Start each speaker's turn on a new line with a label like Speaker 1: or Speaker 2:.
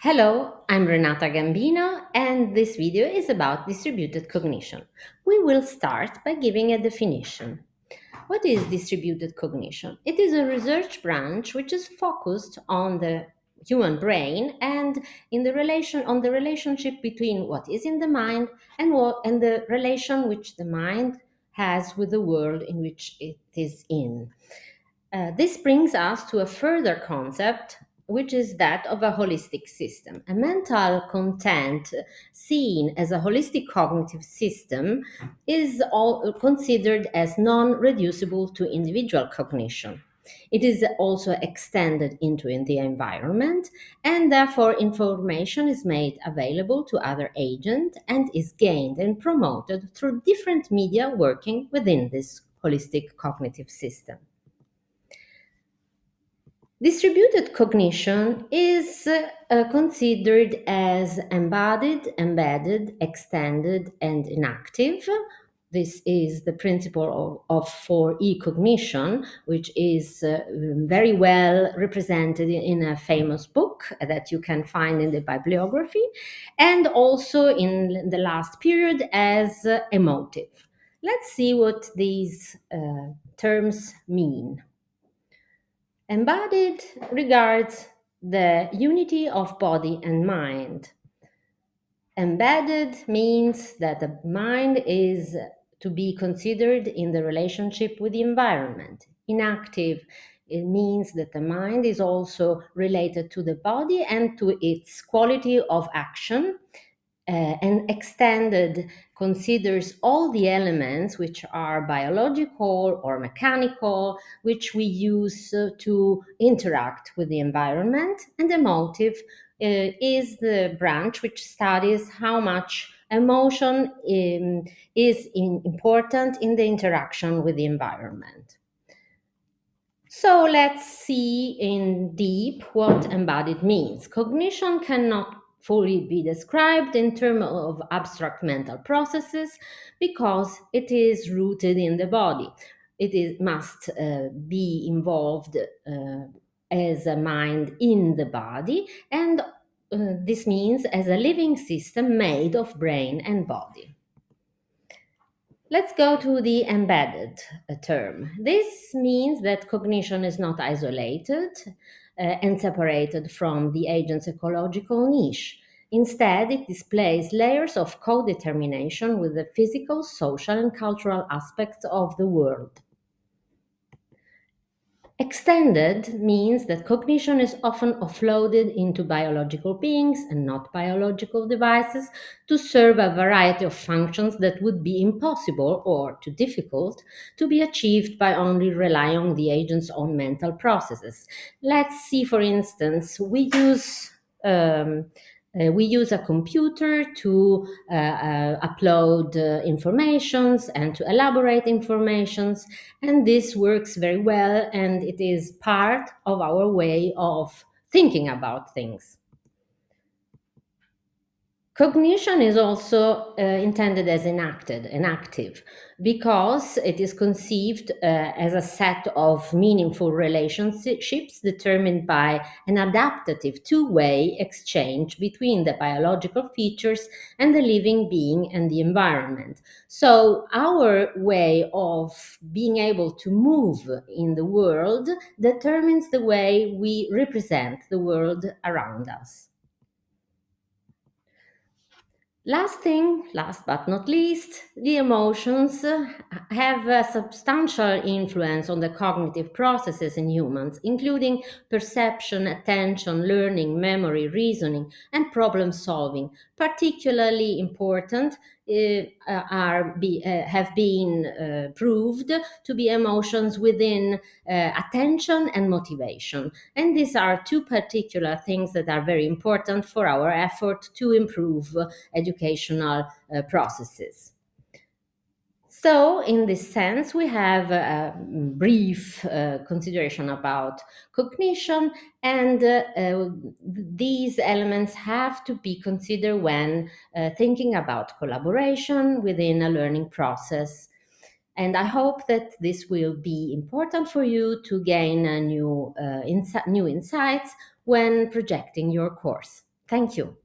Speaker 1: Hello, I'm Renata Gambino and this video is about distributed cognition. We will start by giving a definition. What is distributed cognition? It is a research branch which is focused on the human brain and in the relation on the relationship between what is in the mind and what and the relation which the mind has with the world in which it is in. Uh, this brings us to a further concept which is that of a holistic system. A mental content seen as a holistic cognitive system is all considered as non-reducible to individual cognition. It is also extended into the environment and therefore information is made available to other agents and is gained and promoted through different media working within this holistic cognitive system. Distributed cognition is uh, considered as embodied, embedded, extended, and enactive. This is the principle of, of 4E cognition, which is uh, very well represented in a famous book that you can find in the bibliography, and also in the last period as uh, emotive. Let's see what these uh, terms mean. Embodied regards the unity of body and mind. Embedded means that the mind is to be considered in the relationship with the environment. Enactive, it means that the mind is also related to the body and to its quality of action uh, and extended considers all the elements which are biological or mechanical, which we use uh, to interact with the environment. And emotive uh, is the branch which studies how much emotion um, is in, important in the interaction with the environment. So let's see in deep what embodied means. Cognition cannot fully be described in terms of abstract mental processes because it is rooted in the body. It is, must uh, be involved uh, as a mind in the body, and uh, this means as a living system made of brain and body. Let's go to the embedded uh, term. This means that cognition is not isolated, Uh, and separated from the agent's ecological niche. Instead, it displays layers of co-determination with the physical, social, and cultural aspects of the world. Extended means that cognition is often offloaded into biological beings and not biological devices to serve a variety of functions that would be impossible or too difficult to be achieved by only relying on the agent's own mental processes. Let's see, for instance, we use um, uh, we use a computer to uh, uh, upload uh, informations and to elaborate informations, and this works very well, and it is part of our way of thinking about things. Cognition is also uh, intended as enacted, enactive, because it is conceived uh, as a set of meaningful relationships determined by an adaptive two-way exchange between the biological features and the living being and the environment. So our way of being able to move in the world determines the way we represent the world around us. Last thing, last but not least, the emotions have a substantial influence on the cognitive processes in humans, including perception, attention, learning, memory, reasoning, and problem solving. Particularly important uh, are be, uh, have been uh, proved to be emotions within attention and motivation. And these are two particular things that are very important for our effort to improve educational processes. So in this sense, we have a brief uh, consideration about cognition and uh, uh, these elements have to be considered when uh, thinking about collaboration within a learning process. And I hope that this will be important for you to gain a new, uh, insi new insights when projecting your course. Thank you.